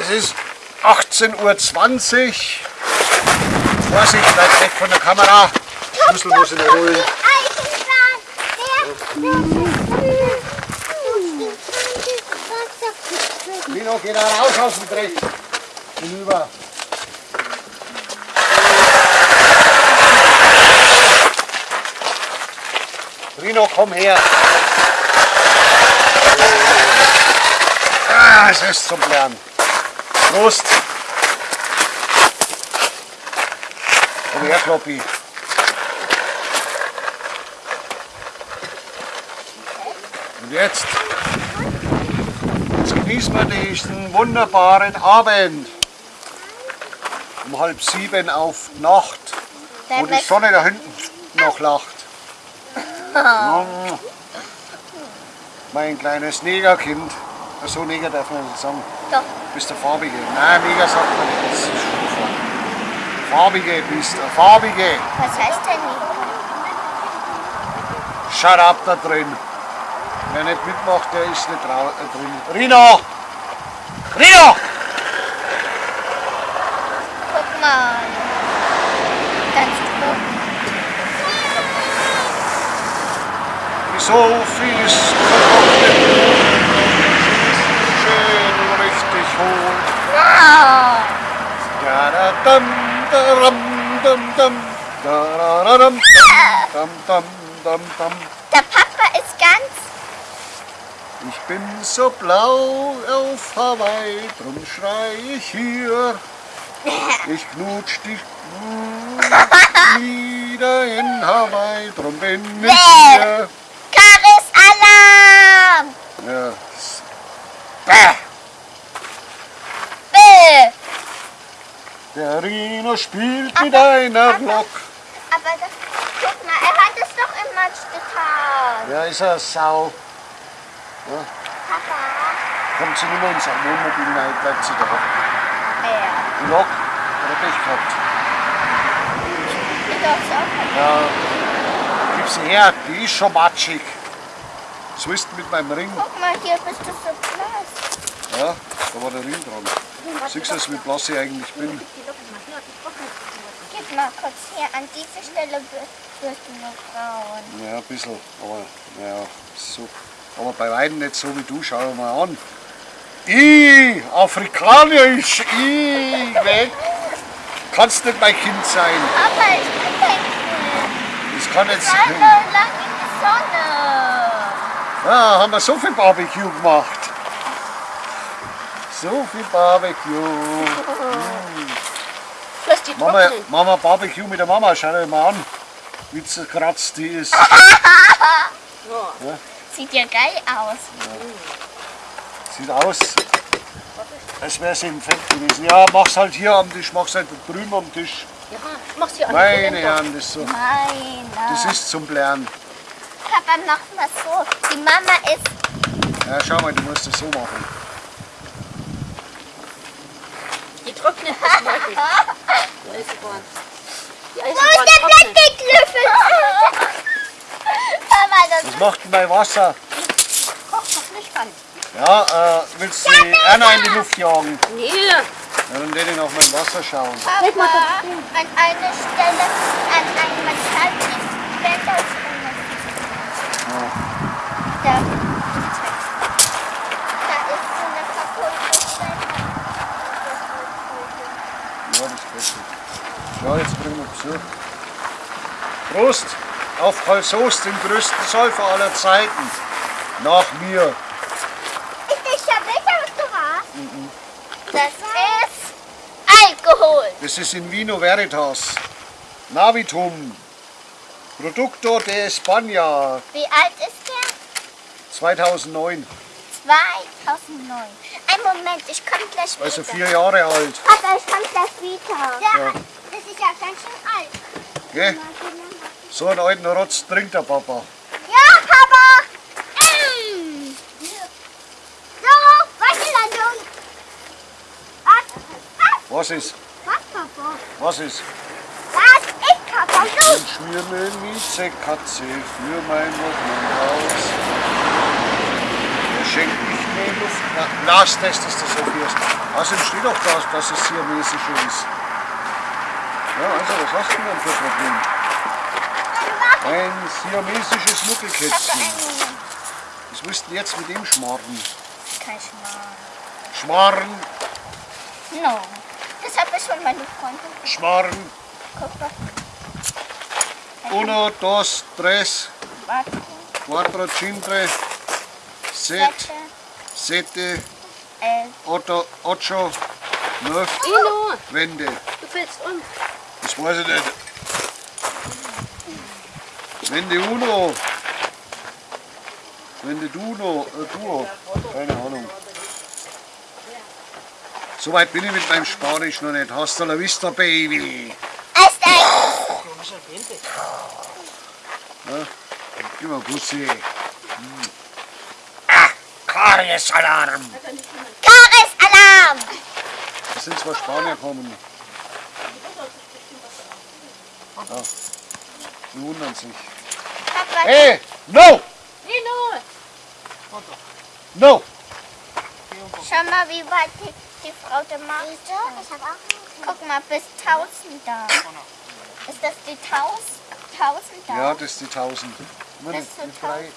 Es ist 18.20 Uhr. Vorsicht, bleibt weg von der Kamera. Schlüssel muss ich holen. Lino, geh da raus aus dem Dreck. Hinüber. Rino, komm her. Ah, es ist zum Lernen. Prost. Komm her, Kloppi. Und jetzt, jetzt genießen wir diesen wunderbaren Abend. Um halb sieben auf Nacht, wo die Sonne da hinten noch lacht. Mm. Mein kleines Negerkind. So Neger darf man nicht sagen. Doch. Bist der Farbige. Nein, Neger sagt man nicht. Das ist Stufe. Farbige bist du. Farbige. Was heißt denn nicht? Shut up da drin. Wer nicht mitmacht, der ist nicht drin. Rino! Rino! Guck mal. Ganz grob. So viel ist verkocht. Schön richtig hoch. Wow. Da da dam, da ram, dam, dam. Da da da dam, dam, dam, dam, dam. Der Papa ist ganz. Ich bin so blau auf Hawaii, drum schrei ich hier. Ich knutsch dich wieder in Hawaii, drum bin ich hier. Karis Alarm. Ja. Bäh. Bäh. Rino spielt mit einer Lok. Aber das, guck mal, er hat es doch im Matsch getan. Ja, ist er Sau. Papa. Kommt sie nicht mehr ins Wohnmobil rein, bleibt sie da. Wer? Die Lok hat er Pech gehabt. Du darfst auch Ja, gib sie her, die ist schon matschig. So ist mit meinem Ring. Guck mal, hier bist du so blass. Ja, da war der Ring dran. Siehst du, wie blass ich eigentlich bin? Mal kurz hier, an diese Stelle wirst du braun. Ja, ein bisschen, aber ja, so. Aber bei weitem nicht so wie du, schau mal an. I, afrikanisch, I, weg. Kannst nicht mein Kind sein. Papa, ich bin denken. Das kann jetzt. Sei so lang in die Sonne. Ja, haben wir so viel Barbecue gemacht. So viel Barbecue. Lass die Mama, trocknen. Mama Barbecue mit der Mama, schau dir mal an, wie zerkratzt die ist. Sieht ja geil aus. Sieht aus, als wäre sie im Fett gewesen. Ja, mach's halt hier am Tisch, mach's halt drüben am Tisch. Ja, mach's hier an. Meine Herren, das, ist so, Meiner. das ist zum Lernen. Papa, mach mal so. Die Mama ist. Ja, schau mal, du musst das so machen. Die trocknen bis heute. Die Eisenbahn. Wo ist Eisenbahn der das Was macht denn mein Wasser? Kocht noch nicht an. Ja, äh, willst du die Erna in die Luft jagen? Nee. Ja, dann werde ich nach meinem Wasser schauen. Papa, an eine Stelle, an einem Metall, die später ist Da, da ist so eine kaputte Stelle. Ja, das geht schon. Ja, jetzt bringen wir Besuch. Prost auf Karl Soest, den größten Säufer aller Zeiten. Nach mir. Ist das schon sicher, was du warst? Das ist Alkohol. Das ist in Vino Veritas. Navitum. Producto de España. Wie alt ist der? 2009. 2009. Ein Moment, ich komme gleich wieder. Also vier Jahre alt. Papa, ich komme gleich wieder. Ja, Ja. Gell? So einen alten Rotz trinkt der Papa. Ja, Papa! Mm. So, Wasserlandung. Was? Was ist? Was, Papa? Was ist? Was ist Papa? So. Und schmier mir Mieze Katze für mein Haus. Er schenkt mich den Luftlastest, dass du so fährst. Außerdem steht auch da, dass es siamesische ist. Ja, also was hast du denn für ein Problem? Ein siamesisches Nuckelkätzchen. Was denn jetzt mit dem schmarren? Kein Schmarrn. Schmarren, No. Das habe ich schon meine Freundin. schmarren. Guck mal. Uno, dos, tres, quattro, cinque, set, Sette. sette, Elf. otto, ocho, neuf, Wende. du fällst um. Das weiß ich nicht. Wende uno. Wende duno, äh, duo. Keine Ahnung. So weit bin ich mit meinem Spanisch noch nicht. Hasta la vista, Baby. Erst ein. Gib mal Bussi. Hm. Ah, Karies-Alarm. Karis-Alarm. Es sind zwei Spanier gekommen. Ja, die wundern sich. Papa, Hey, no, no. schau mal, wie weit die, die Frau da macht. Guck mal, bis 1000 da. Ist das die 1000? 1000 da? Ja, das ist die 1000. Immer Das sind nicht frei.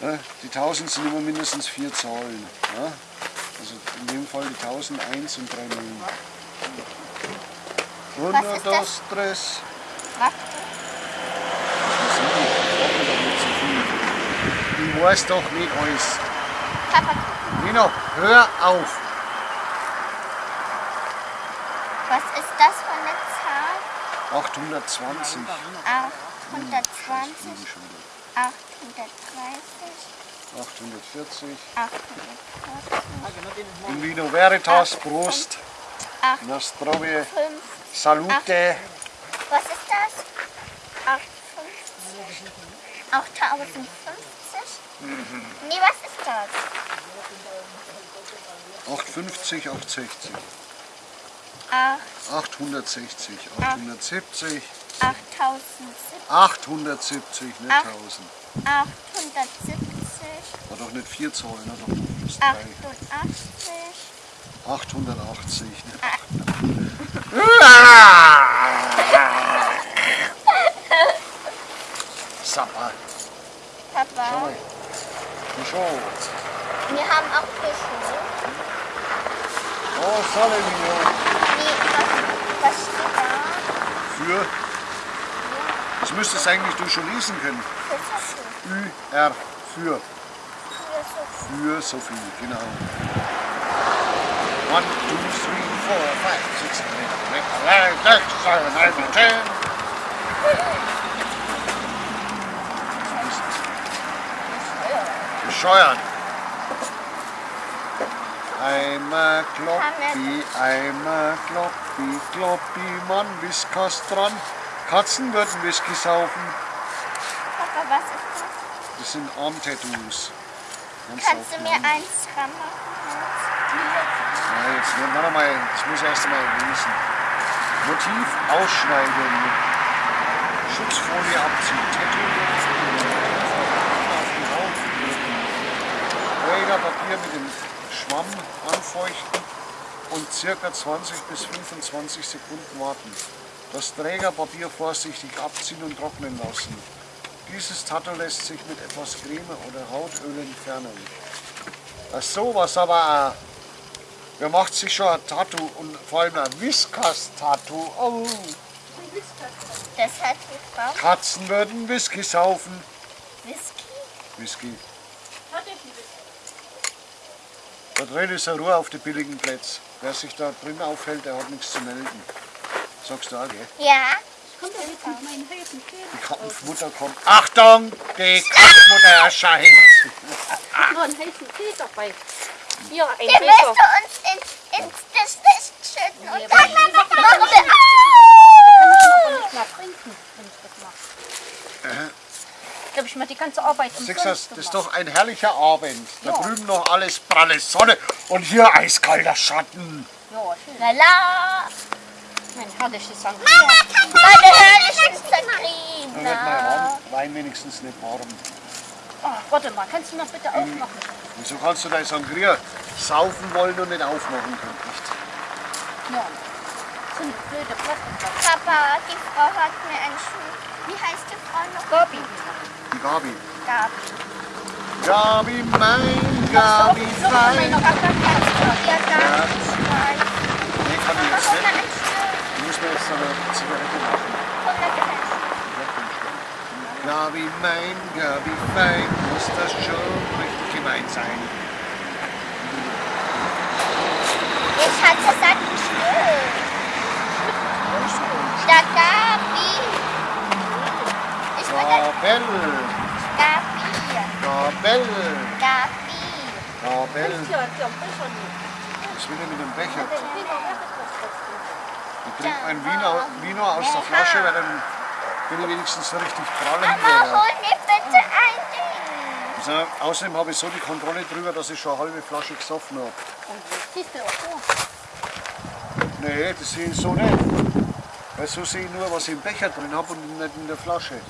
Ja, die 1000 sind immer mindestens vier Zahlen. Ja? Also in dem Fall die 1001 und 3 Nullen. Was Uno, ist dos, tres. Ich weiß doch nicht alles. Papa, Nino, hör auf. was ist das für eine Zahl? 820. 820, Liebe schon wieder. 830, 840. 840, In Vino Veritas, Prost. 8, Nostrovie, 5. Salute. Was ist das? 850. 8050? Nee, was ist das? 850, 860. 8, 860, 870, 8070, 870, nicht Ach. 1000. 870, War doch nicht vier Zahlen, hat doch noch plus drei. 88, 880. Ne? Sapper. Schau Papa. mal. Schau. Wir haben auch Fische. Oh, Salemio. Nee, was, was steht da? Für. Das müsstest eigentlich du schon lesen können. Fische. Ü, R, für. Für Für Sophie, genau. One, two, three, four, five, six, seven, eight, nine, ten, nine, ten. Bescheuert. Einmal Kloppi, einmal Kloppi, Kloppi, Mann, Whiskas dran. Katzen würden Whisky saufen. Papa, was ist das? Das sind Armtattoos. Kannst du mir eins dran machen? Jetzt warte mal, das muss ich erst einmal lesen. Motiv ausschneiden. Schutzfolie abziehen. Tattoo auf die Haut. Trägerpapier mit dem Schwamm anfeuchten und circa 20 bis 25 Sekunden warten. Das Trägerpapier vorsichtig abziehen und trocknen lassen. Dieses Tattoo lässt sich mit etwas Creme oder Hautöl entfernen. Ach so, was aber. Wer macht sich schon ein Tattoo und vor allem ein Whiskas-Tattoo? Oh. Das hat die Frau Katzen würden Whisky saufen. Whisky. Whisky. Da drin ist eine Ruhe auf die billigen Plätze. Wer sich da drin aufhält, der hat nichts zu melden. Sagst du auch, gell? Ja. Die Kampfmutter kommt. Achtung, die Kampfmutter erscheint. Nur einen heißen Tee dabei. Hier, ein Den willst Becher. du uns ins, ins Gesicht schütten und Ja, dann machen wir... Kann ich aber nicht mehr trinken, wenn ich das mache. Da habe ich mal die ganze Arbeit du, umsonst das ist doch ein herrlicher Abend. Da Ja. drüben noch alles pralle Sonne und hier eiskalter Schatten. Ja, schön. Lala. Mein herrliches Sang. Meine herrlichen Da wird mein. Wein wenigstens nicht warm. Oh, warte mal, kannst du noch bitte aufmachen? Wieso kannst du dein Sangria saufen wollen und nicht aufmachen können? Nicht? Ja. So eine blöde Plastikflasche. Papa, die Frau hat mir einen Schuh. Wie heißt die Frau noch? Gabi. Die Gabi. Gabi. Gabi, mein Gabi, So, so. Ja, Gabi. Nee, kann ich Papa, jetzt hol mir nicht. ein Stück. Ich muss mir jetzt eine Zigarette machen. Hol mir bitte ein Stück. Gabi, mein Gabi, fein, muss das schon richtig gemeint sein. Ich hatte ein Stück. Der Gabi. Ich Gabel, Gabi. Gabel, Gabi. Gabel. Ja, ja. Was will er mit dem Becher? Ich trinke ein Wiener, Wiener aus der Flasche, weil dann bin ich wenigstens so richtig prall Mama, hol mir bitte ein Ding. Also, außerdem habe ich so die Kontrolle drüber, dass ich schon eine halbe Flasche gesoffen habe. Und das siehst du auch so. Nee, das sehe ich so nicht. Weil so sehe ich nur, was ich im Becher drin habe und nicht in der Flasche.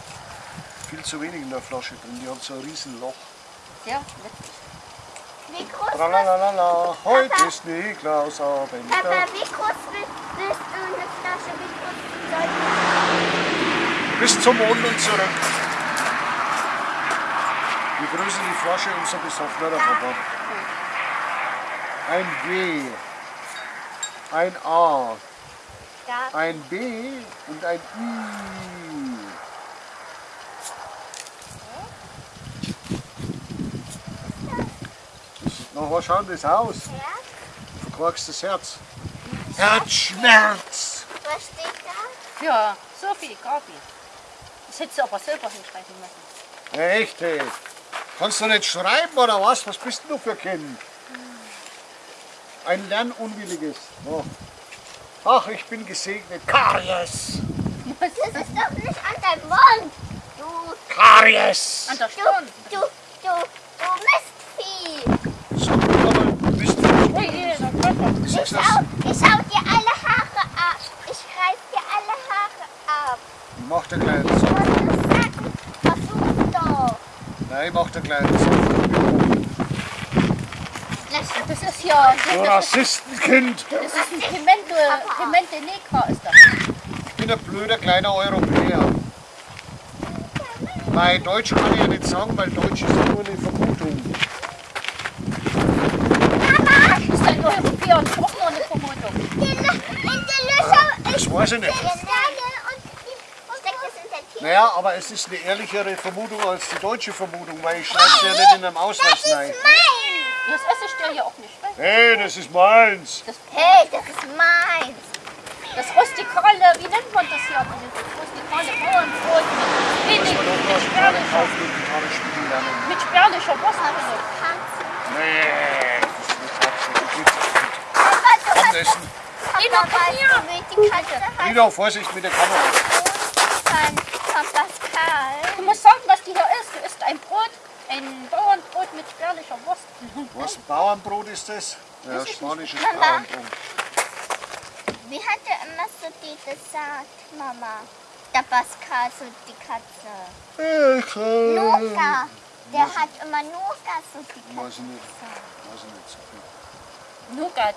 Viel zu wenig in der Flasche drin, die hat so ein Riesenloch. Ja, witzig. Wie groß Tralalala, heute ist Niklausabend. Papa, wie groß willst, willst du eine Flasche? Wie groß soll die Bis zum Mond und zurück. Je größer die Flasche, umso besoffener der Papa. Ein B, ein A, ein B und ein I. Na, was schaut das aus? Ja? Verkorkst das Herz. Herzschmerz. Was steht da? Ja, Sophie, Gabi. Das hättest du aber selber hinschreiben müssen. Echt, ey. Kannst du nicht schreiben oder was? Was bist du für ein Kind? Ein Lernunwilliges. Oh. Ach, ich bin gesegnet. Karies. Das ist doch nicht an deinem Mund. Du, Karies. An der du, Stirn. du, du, du Mistvieh. So, du. Ui, der Körper. Ich schau, ich schau dir alle Haare ab. Ich reiß dir alle Haare ab. Mach der Kleine so. Was du sagst, versuch doch. Nein, mach der Kleine so. Das ist ja, Du Rassistenkind. das ist ein Pimente, Pimente Negra ist das. Ich bin ein blöder kleiner Europäer. Bei Deutsch kann ich ja nicht sagen, weil Deutsch ist ja nur eine Vermutung. Ist ein Europäer und auch nur eine Vermutung. Lö- in die Löcher Das weiß ich nicht. ist Steine und die steckt es in der Tür. Naja, aber es ist eine ehrlichere Vermutung als die deutsche Vermutung, weil ich schreibe ja nicht in einem Ausweis rein. Mein. Das esse ich dir ja auch nicht. Weißt? du? Hey, das ist meins. Hey, das ist meins. Das rustikale, wie nennt man das hier? Das rustikale Bauernbrot mit wenig, mit spärlicher, kaufen und Gitarre spielen lernen. mit spärlicher Wurst. Nee, das ist nicht absolut gut. Papa, du hast Abendessen. Ina, Papa, komm weißt her. du, wie die Katze heißt? Ina, Vorsicht mit der Kamera. Pascal. Du musst sagen, was die hier ist. Du isst ein Brot, ein Bauernbrot mit spärlicher Wurst. Was, Bauernbrot ist das? Ja, spanisches Mama. Bauernbrot. Wie hat er immer so die gesagt, Mama? Der Pascal, so die Katze. Ich, Nuka. Der hat immer Nuka, so die Weiß ich nicht. Weiß ich nicht so viel. Nougat.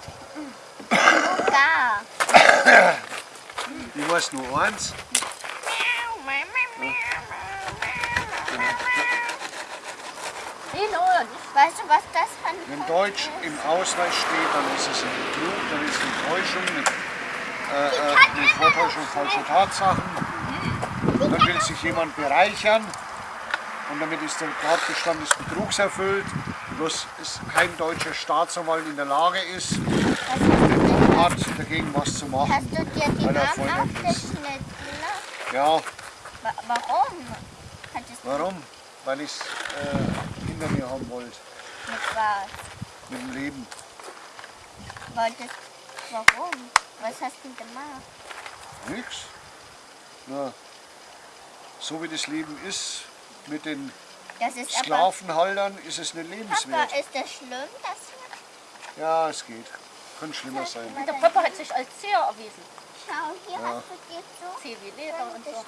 Nuka. Ich weiß nur eins. Ino, Weißt du, was das für ein Wenn Deutsch im Ausweis steht, dann ist es ein Betrug, dann ist es eine Täuschung, eine, äh, äh, eine Vortäuschung falscher Tatsachen. Dann will sich jemand bereichern und damit ist der Tatbestand des Betrugs erfüllt. Bloß ist kein deutscher Staatsanwalt in der Lage ist, hat dagegen was zu Hast machen. du dir die Arme ist. abgeschnitten? Ja, Wa- Warum? Warum? Weil ich äh, hinter mir haben wollte, mit was? mit dem Leben. Wolltest, warum? Was hast du gemacht? Nix. Na, so wie das Leben ist, mit den Das ist aber, Sklavenhaltern, ist es nicht lebenswert. Papa, ist das schlimm, dass Ja, es geht. Könnte schlimmer sein. der Papa hat sich als sehr erwiesen. Schau, hier hast du dir so Leder und so.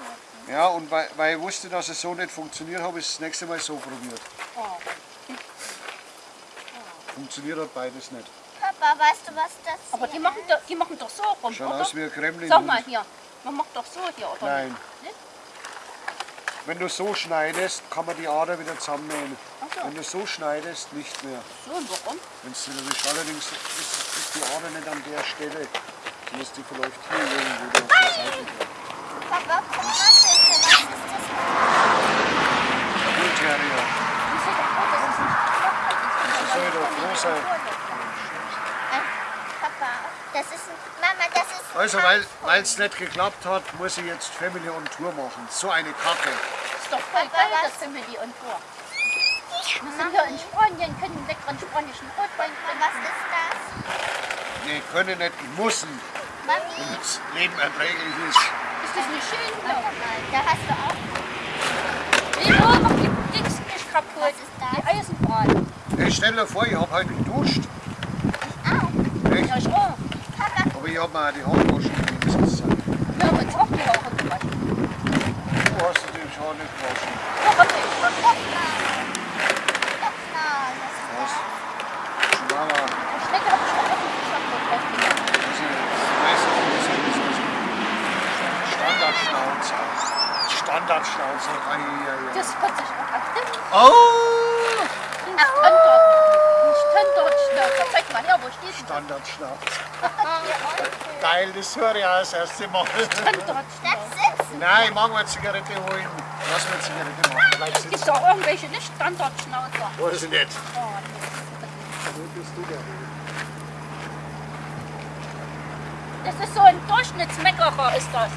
Ja, und weil, weil ich wusste, dass es so nicht funktioniert, habe ich es das nächste Mal so probiert. Oh. funktioniert halt beides nicht. Papa, weißt du, was das Aber die machen, doch, die machen doch so rum, Schaut oder? aus wie ein Kremlin. Sag mal hier, man macht doch so hier, oder? Nein. Nicht? Wenn du so schneidest, kann man die Ader wieder zusammennähen. Ach so. Wenn du so schneidest, nicht mehr. So, und warum? Wenn es ist, allerdings ist, ist die Ader nicht an der Stelle. Die ist die verläuft hier irgendwo. Papa, guck mal bitte, was ist das? Bull Terrier. Das ist nicht Das soll doch froh sein. Papa, das ist ein, Mama, das ist ein Also, weil es nicht geklappt hat, muss ich jetzt Family on Tour machen. So eine Kacke. ist doch voll Papa, geil, was- das Family on Tour. Wir sind hier in Spanien, können einen leckeren spanischen Rotwein Was trinken. ist das? Nee, können nicht, müssen, Mami, damit das Leben erträglich ist. Ist das nicht schön? da hast du auch. Lilo, mach die Dings nicht kaputt. Was ist das? Die Eisenbahn. Hey, stell dir vor, ich habe heute geduscht. Au, Echt? Ja, ich auch. Papa, Aber ich habe mir auch die Haare waschen können. Das ist Zeit. Wir haben uns auch die Haare gewaschen. Du hast die Haare nicht gewaschen. Ja, hab ich. mal. Mal, was ist Was? das? Chihuahua. Die Schnecke hab ich auch nicht geschafft. Das ist Standardschnauze. Standardschnauze. Das hört sich auch. Oh! Ein Standard. Ein. Zeig mal her, wo steht denn. Oh, Geil, das höre ich auch das erste Mal. Sitzen. Nein, ich mag mal eine Zigarette holen. Lass mir eine Zigarette machen. Bleib Gibt es sitzen. auch irgendwelche nicht Standardschnauzer? Weiß ich nicht. Oh, nee. Wo bist du denn? Das ist so ein Durchschnittsmeckerer, ist das.